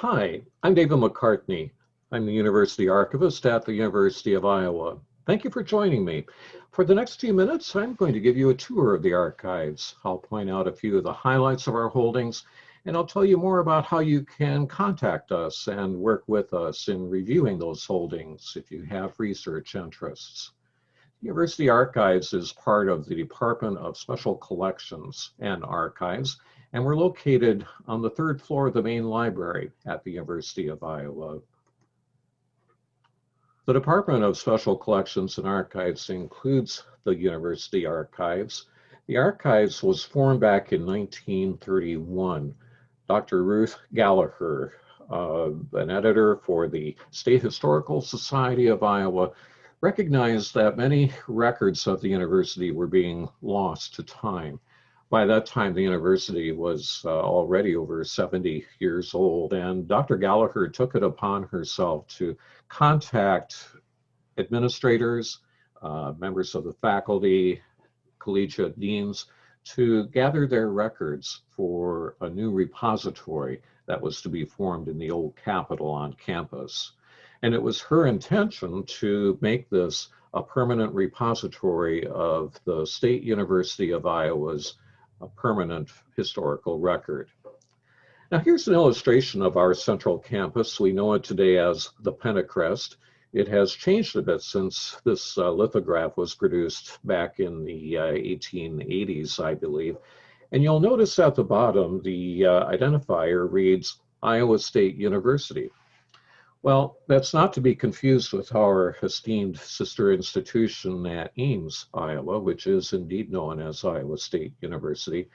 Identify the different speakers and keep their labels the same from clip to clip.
Speaker 1: Hi, I'm David McCartney. I'm the University Archivist at the University of Iowa. Thank you for joining me. For the next few minutes, I'm going to give you a tour of the archives. I'll point out a few of the highlights of our holdings, and I'll tell you more about how you can contact us and work with us in reviewing those holdings if you have research interests. University Archives is part of the Department of Special Collections and Archives, and we're located on the third floor of the main library at the University of Iowa. The Department of Special Collections and Archives includes the University Archives. The archives was formed back in 1931. Dr. Ruth Gallagher, uh, an editor for the State Historical Society of Iowa, recognized that many records of the university were being lost to time. By that time, the university was uh, already over 70 years old, and Dr. Gallagher took it upon herself to contact administrators, uh, members of the faculty, collegiate deans, to gather their records for a new repository that was to be formed in the old Capitol on campus. And it was her intention to make this a permanent repository of the State University of Iowa's permanent historical record. Now here's an illustration of our central campus. We know it today as the Pentacrest. It has changed a bit since this uh, lithograph was produced back in the uh, 1880s, I believe. And you'll notice at the bottom, the uh, identifier reads Iowa State University. Well, that's not to be confused with our esteemed sister institution at Ames, Iowa, which is indeed known as Iowa State University.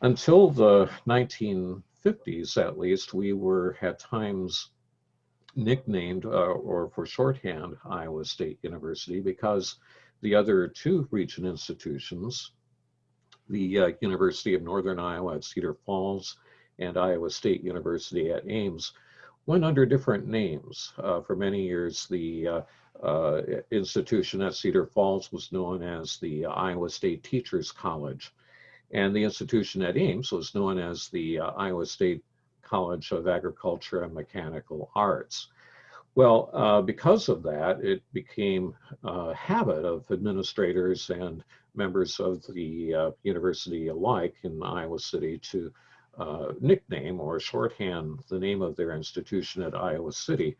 Speaker 1: Until the 1950s, at least, we were at times nicknamed, uh, or for shorthand, Iowa State University because the other two region institutions, the uh, University of Northern Iowa at Cedar Falls and Iowa State University at Ames, went under different names. Uh, for many years, the uh, uh, institution at Cedar Falls was known as the Iowa State Teachers College. And the institution at Ames was known as the uh, Iowa State College of Agriculture and Mechanical Arts. Well, uh, because of that, it became a habit of administrators and members of the uh, university alike in Iowa City to uh, nickname or shorthand the name of their institution at Iowa City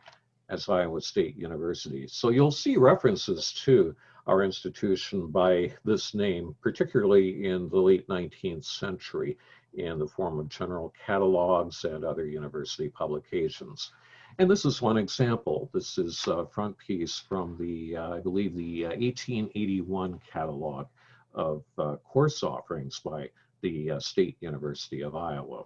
Speaker 1: as Iowa State University. So you'll see references to our institution by this name, particularly in the late 19th century in the form of general catalogs and other university publications. And this is one example. This is a front piece from the, uh, I believe, the uh, 1881 catalog of uh, course offerings by the uh, State University of Iowa.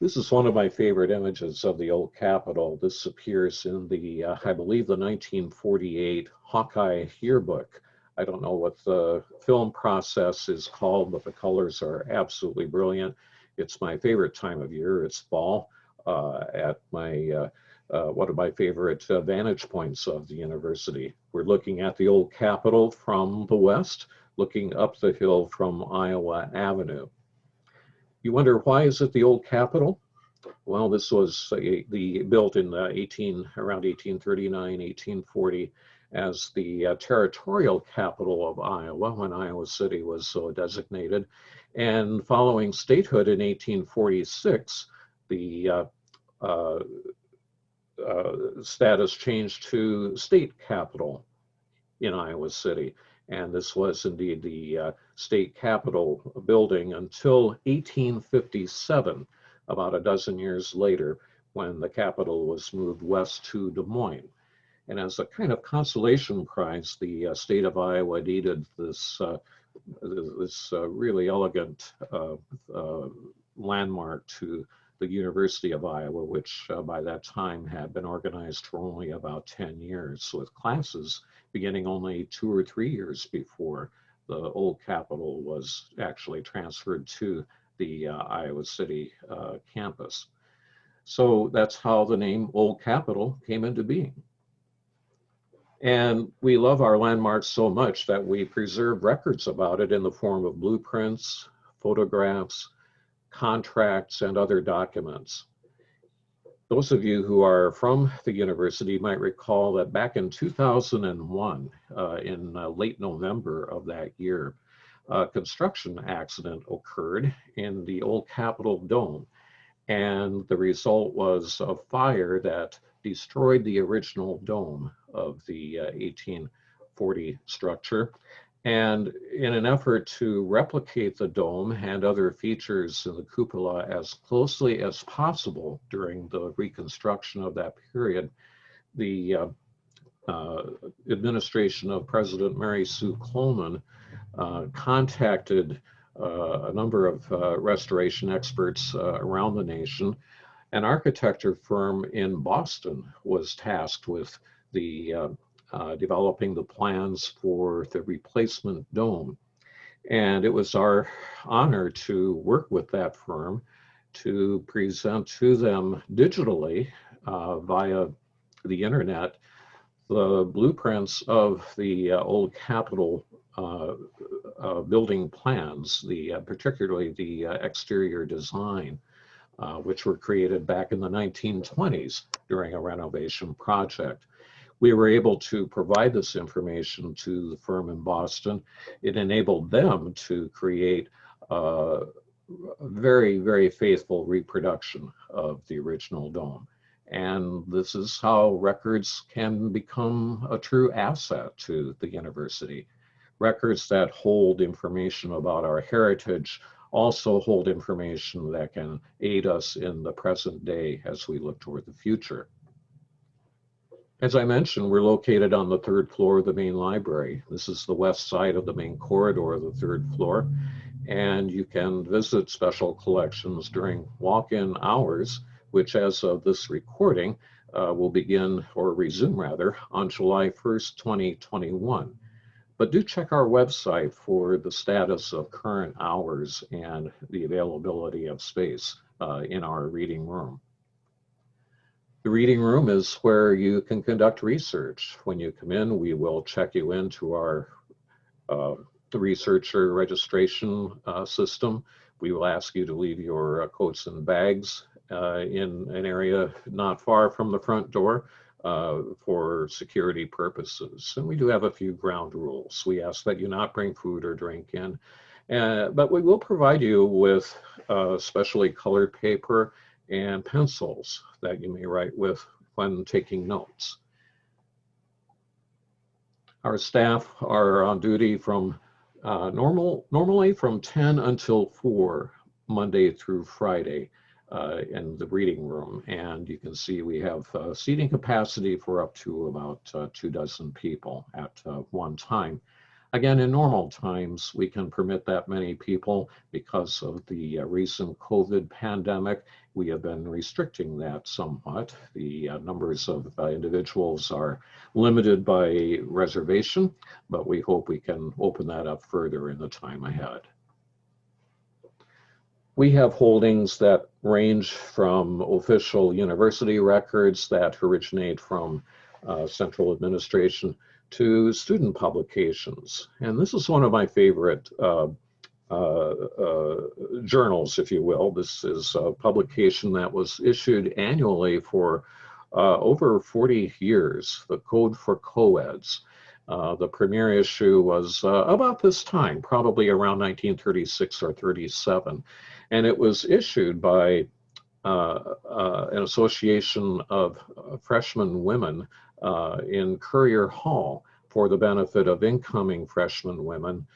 Speaker 1: This is one of my favorite images of the old Capitol. This appears in the, uh, I believe, the 1948 Hawkeye yearbook. I don't know what the film process is called, but the colors are absolutely brilliant. It's my favorite time of year. It's fall uh, at my uh, uh, one of my favorite uh, vantage points of the university. We're looking at the old Capitol from the west looking up the hill from Iowa Avenue. You wonder why is it the old Capitol? Well, this was a, the built in 18 around 1839, 1840 as the uh, territorial capital of Iowa when Iowa City was so designated. And following statehood in 1846, the uh, uh, uh, status changed to state capital in Iowa City. And this was indeed the uh, state capitol building until 1857, about a dozen years later, when the capital was moved west to Des Moines. And as a kind of consolation prize, the uh, state of Iowa deeded this, uh, this uh, really elegant uh, uh, landmark to the University of Iowa, which by that time had been organized for only about 10 years with classes beginning only two or three years before the old Capitol was actually transferred to the uh, Iowa City uh, campus. So that's how the name Old Capitol came into being. And we love our landmarks so much that we preserve records about it in the form of blueprints, photographs, contracts, and other documents. Those of you who are from the university might recall that back in 2001, uh, in uh, late November of that year, a construction accident occurred in the old Capitol Dome. And the result was a fire that destroyed the original dome of the uh, 1840 structure. And in an effort to replicate the dome and other features in the cupola as closely as possible during the reconstruction of that period, the uh, uh, administration of President Mary Sue Coleman uh, contacted uh, a number of uh, restoration experts uh, around the nation. An architecture firm in Boston was tasked with the uh, developing the plans for the replacement dome. And it was our honor to work with that firm to present to them digitally uh, via the internet the blueprints of the uh, old Capitol uh, uh, building plans, the particularly the exterior design, which were created back in the 1920s during a renovation project we were able to provide this information to the firm in Boston. It enabled them to create a very, very faithful reproduction of the original dome. And this is how records can become a true asset to the university. Records that hold information about our heritage also hold information that can aid us in the present day as we look toward the future. As I mentioned, we're located on the third floor of the main library. This is the west side of the main corridor of the third floor. And you can visit special collections during walk-in hours, which as of this recording, uh, will begin or resume rather on July 1st, 2021. But do check our website for the status of current hours and the availability of space uh, in our reading room. The reading room is where you can conduct research. When you come in, we will check you into our uh, researcher registration uh, system. We will ask you to leave your uh, coats and bags uh, in an area not far from the front door uh, for security purposes. And we do have a few ground rules. We ask that you not bring food or drink in, uh, but we will provide you with specially colored paper and pencils that you may write with when taking notes. Our staff are on duty from uh, normal, normally from 10 until 4, Monday through Friday uh, in the reading room. And you can see we have uh, seating capacity for up to about uh, two dozen people at uh, one time. Again, in normal times, we can permit that many people because of the uh, recent COVID pandemic. We have been restricting that somewhat. The uh, numbers of uh, individuals are limited by reservation, but we hope we can open that up further in the time ahead. We have holdings that range from official university records that originate from uh, central administration to student publications. And this is one of my favorite uh, uh, uh, journals, if you will. This is a publication that was issued annually for uh, over 40 years, the Code for Coeds. Uh, the premiere issue was uh, about this time, probably around 1936 or 37. And it was issued by an association of freshman women uh, in Currier Hall for the benefit of incoming freshman women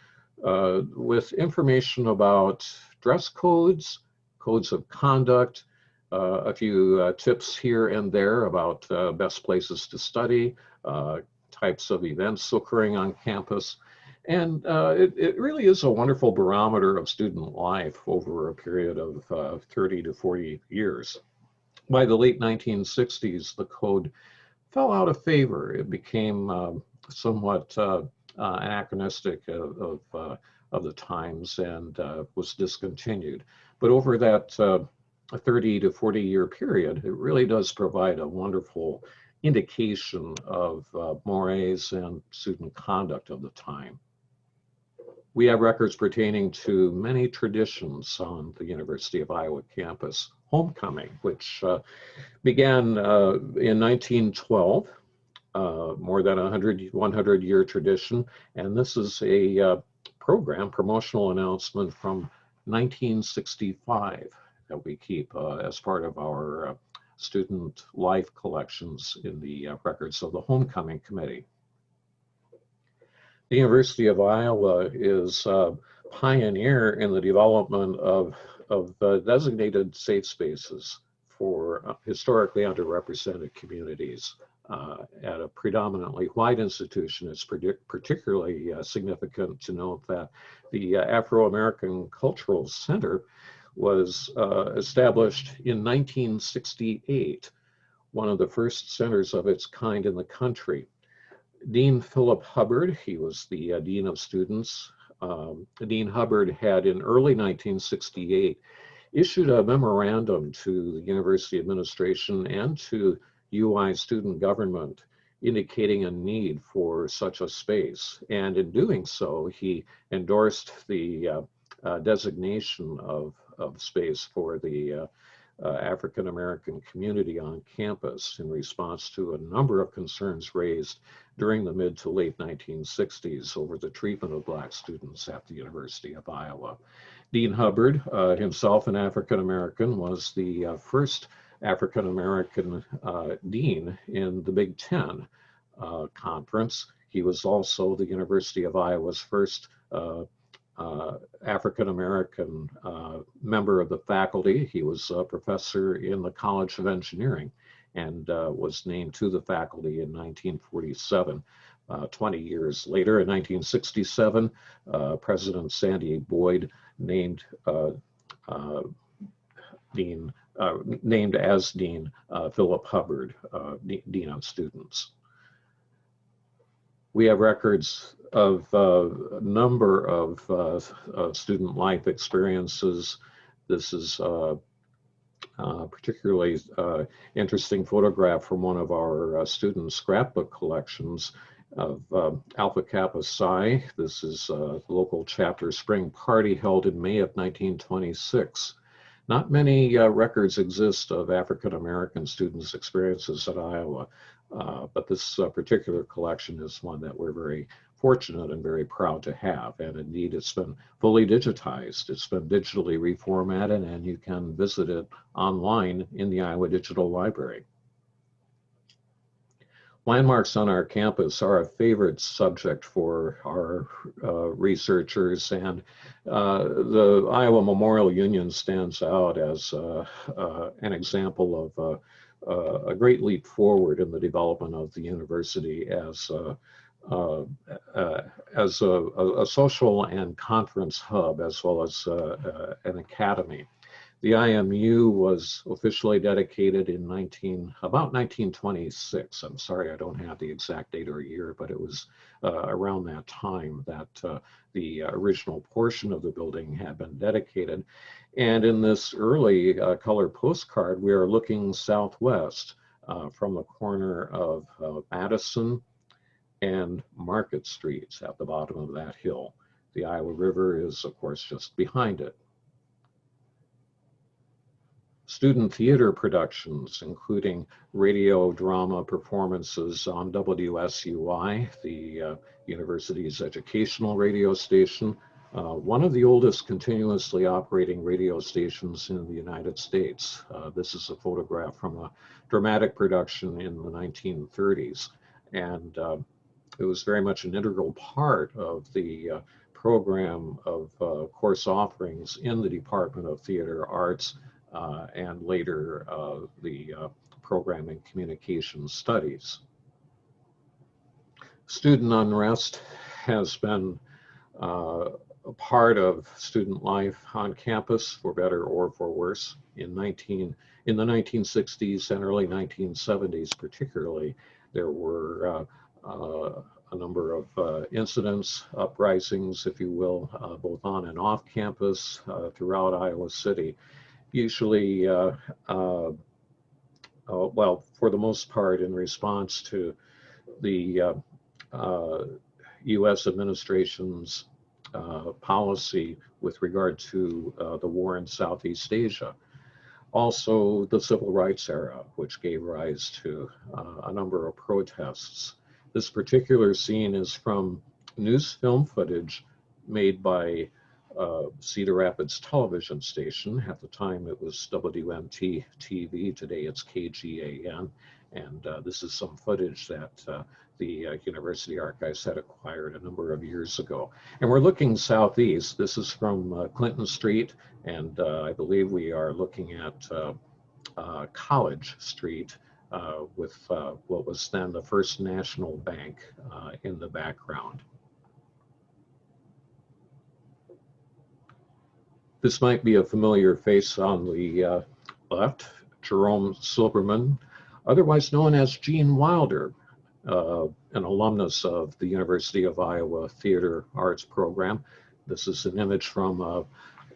Speaker 1: uh, with information about dress codes, codes of conduct, uh, a few uh, tips here and there about uh, best places to study, uh, types of events occurring on campus. And it, it, really is a wonderful barometer of student life over a period of 30 to 40 years. By the late 1960s, the code fell out of favor. It became um, somewhat uh, uh, anachronistic of, of, uh, of, the times and uh, was discontinued. But over that uh, 30 to 40 year period, it really does provide a wonderful indication of uh, mores and student conduct of the time. We have records pertaining to many traditions on the University of Iowa campus, homecoming, which uh, began uh, in 1912, uh, more than a 100, 100 year tradition. And this is a uh, program, promotional announcement from 1965 that we keep uh, as part of our student life collections in the records of the homecoming committee. The University of Iowa is a pioneer in the development of of uh, designated safe spaces for uh, historically underrepresented communities. Uh, at a predominantly white institution, it's particularly uh, significant to note that the uh, Afro-American Cultural Center was uh, established in 1968, one of the first centers of its kind in the country. Dean Philip Hubbard, he was the Dean of Students um, Dean Hubbard had in early 1968 issued a memorandum to the university administration and to UI student government indicating a need for such a space. And in doing so, he endorsed the uh, uh, designation of, of space for the uh, African American community on campus in response to a number of concerns raised during the mid to late 1960s over the treatment of Black students at the University of Iowa. Dean Hubbard, uh, himself an African American, was the uh, first African American uh, dean in the Big Ten uh, conference. He was also the University of Iowa's first uh, African American uh, member of the faculty. He was a professor in the College of Engineering and uh, was named to the faculty in 1947. Uh, 20 years later, in 1967, uh, President Sandy Boyd named uh, Dean, named as Dean Philip Hubbard, Dean of Students. We have records of uh, a number of, uh, of, student life experiences. This is uh, uh particularly uh, interesting photograph from one of our uh, student scrapbook collections of Alpha Kappa Psi. This is the local chapter spring party held in May of 1926. Not many records exist of African American students' experiences at Iowa. Uh, but this uh, particular collection is one that we're very fortunate and very proud to have. And indeed, it's been fully digitized. It's been digitally reformatted and you can visit it online in the Iowa Digital Library. Landmarks on our campus are a favorite subject for our uh, researchers and uh, the Iowa Memorial Union stands out as uh, uh an example of uh, a great leap forward in the development of the university as uh, uh, uh, as a, a, social and conference hub, as well as uh, uh, an academy. The IMU was officially dedicated in 19, about 1926. I'm sorry, I don't have the exact date or year, but it was around that time that the original portion of the building had been dedicated. And in this early uh, color postcard, we are looking southwest uh, from the corner of uh, Madison and Market Streets at the bottom of that hill. The Iowa River is, of course, just behind it. Student theater productions, including radio drama performances on WSUI, the uh, university's educational radio station, uh, one of the oldest continuously operating radio stations in the United States. Uh, this is a photograph from a dramatic production in the 1930s. And uh, it was very much an integral part of the uh, program of uh, course offerings in the Department of Theater Arts uh, and later the program in communication studies. Student unrest has been uh, a part of student life on campus, for better or for worse. In 19 in the 1960s and early 1970s, particularly, there were uh, uh, a number of uh, incidents, uprisings, if you will, uh, both on and off campus uh, throughout Iowa City. Usually, uh, well, for the most part, in response to the U.S. administration's uh, policy with regard to uh, the war in Southeast Asia. Also, the civil rights era, which gave rise to uh, a number of protests. This particular scene is from news film footage made by uh, Cedar Rapids television station. At the time, it was WMT TV. Today, it's KGAN. And uh, this is some footage that uh, the uh, University Archives had acquired a number of years ago. And we're looking southeast. This is from uh, Clinton Street, and uh, I believe we are looking at uh, College Street with what was then the First National Bank in the background. This might be a familiar face on the left, Jerome Silberman, otherwise known as Gene Wilder, uh, an alumnus of the University of Iowa Theater Arts Program. This is an image from a,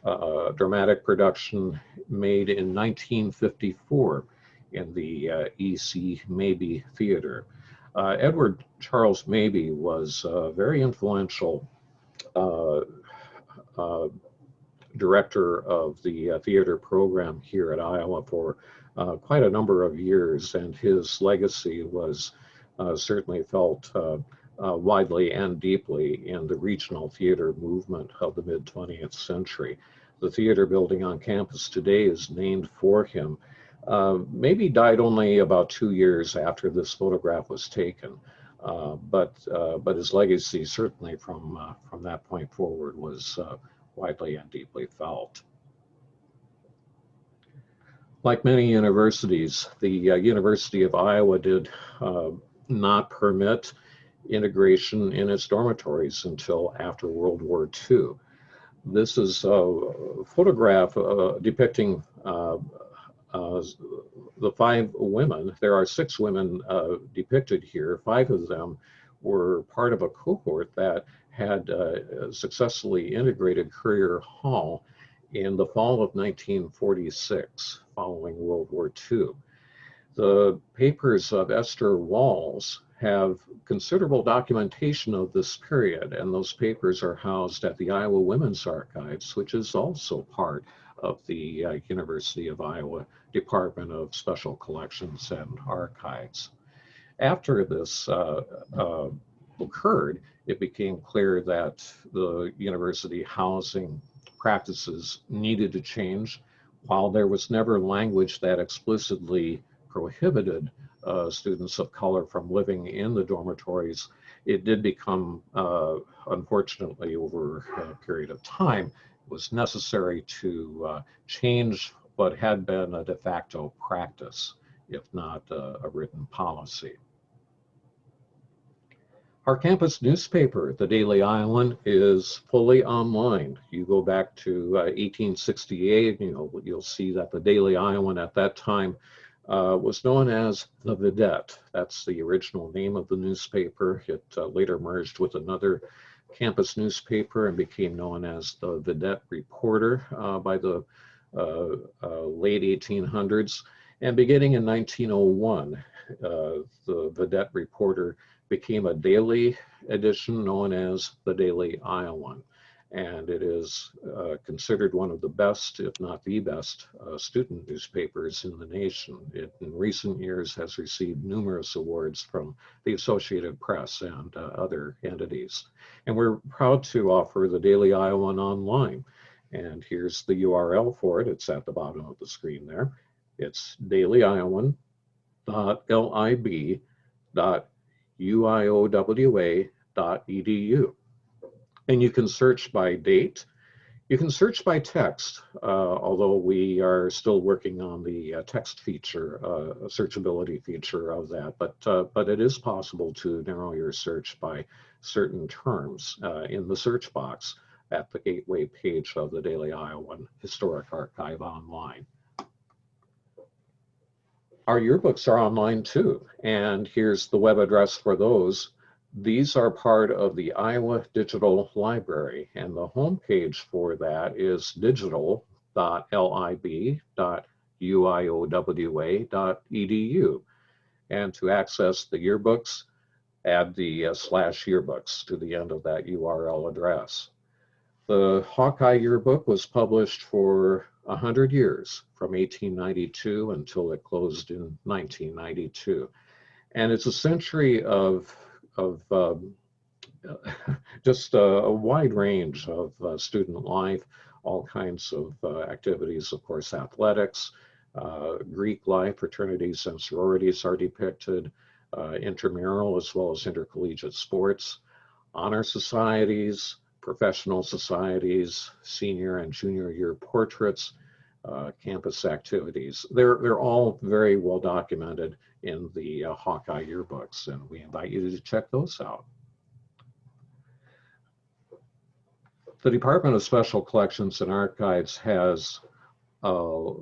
Speaker 1: a dramatic production made in 1954 in the uh, E.C. Mabie Theater. Uh, Edward Charles Mabie was very influential uh, uh, director of the uh, theater program here at Iowa for uh, quite a number of years, and his legacy was uh, certainly felt widely and deeply in the regional theater movement of the mid 20th century. The theater building on campus today is named for him. Uh, Mabie died only about two years after this photograph was taken, uh, but uh, but his legacy certainly from from that point forward was widely and deeply felt. Like many universities, the University of Iowa did not permit integration in its dormitories until after World War II. This is a photograph uh, depicting uh, uh, the five women. There are six women uh, depicted here. Five of them were part of a cohort that had successfully integrated Currier Hall in the fall of 1946 following World War II. The papers of Esther Walls have considerable documentation of this period, and those papers are housed at the Iowa Women's Archives, which is also part of the uh, University of Iowa Department of Special Collections and Archives. After this uh, uh, occurred, it became clear that the university housing practices needed to change. While there was never language that explicitly prohibited uh, students of color from living in the dormitories, it did become, uh, unfortunately, over a period of time, was necessary to uh, change what had been a de facto practice, if not a written policy. Our campus newspaper, the Daily Iowan, is fully online. You go back to uh, 1868, you know, you'll see that the Daily Iowan at that time uh, was known as the Vidette. That's the original name of the newspaper. It uh, later merged with another campus newspaper and became known as the Vidette Reporter uh, by the uh, uh, late 1800s. And beginning in 1901, uh, the Vidette Reporter became a daily edition known as the Daily Iowan and it is uh, considered one of the best, if not the best, uh, student newspapers in the nation. It, in recent years, has received numerous awards from the Associated Press and uh, other entities. And we're proud to offer the Daily Iowan online. And here's the URL for it. It's at the bottom of the screen there. It's dailyiowan.lib.uiowa.edu and you can search by date. You can search by text, uh, although we are still working on the uh, text feature, uh, searchability feature of that, but, uh, but it is possible to narrow your search by certain terms uh, in the search box at the gateway page of the Daily Iowan Historic Archive online. Our yearbooks are online too, and here's the web address for those. These are part of the Iowa Digital Library, and the homepage for that is digital.lib.uiowa.edu. And to access the yearbooks, add the uh, slash yearbooks to the end of that URL address. The Hawkeye Yearbook was published for 100 years, from 1892 until it closed in 1992. And it's a century of, of um, just a, a, wide range of uh, student life, all kinds of uh, activities, of course, athletics, uh, Greek life, fraternities and sororities are depicted, uh, intramural as well as intercollegiate sports, honor societies, professional societies, senior and junior year portraits, uh, campus activities. They're, they're all very well documented in the uh, Hawkeye yearbooks, and we invite you to check those out. The Department of Special Collections and Archives has a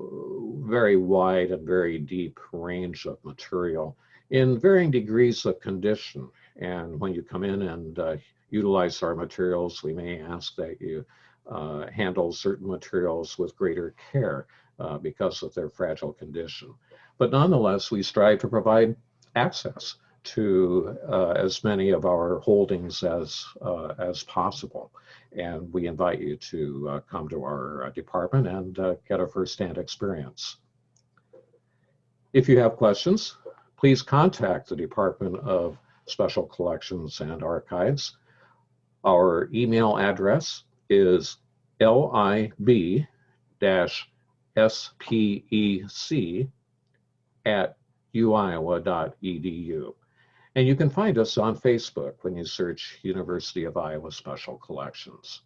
Speaker 1: very wide and very deep range of material in varying degrees of condition. And when you come in and uh, utilize our materials, we may ask that you uh, handle certain materials with greater care uh, because of their fragile condition. But nonetheless, we strive to provide access to uh, as many of our holdings as, uh, as possible. And we invite you to uh, come to our department and get a firsthand experience. If you have questions, please contact the Department of Special Collections and Archives. Our email address is lib-spec at uiowa.edu. And you can find us on Facebook when you search University of Iowa Special Collections.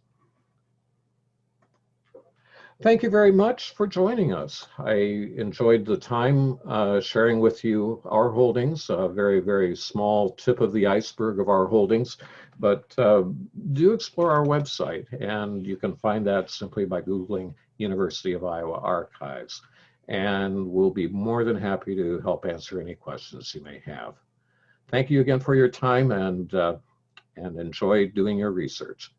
Speaker 1: Thank you very much for joining us. I enjoyed the time uh, sharing with you our holdings, a very, very small tip of the iceberg of our holdings, but uh, do explore our website and you can find that simply by Googling University of Iowa Archives. And we'll be more than happy to help answer any questions you may have. Thank you again for your time and, uh, and enjoy doing your research.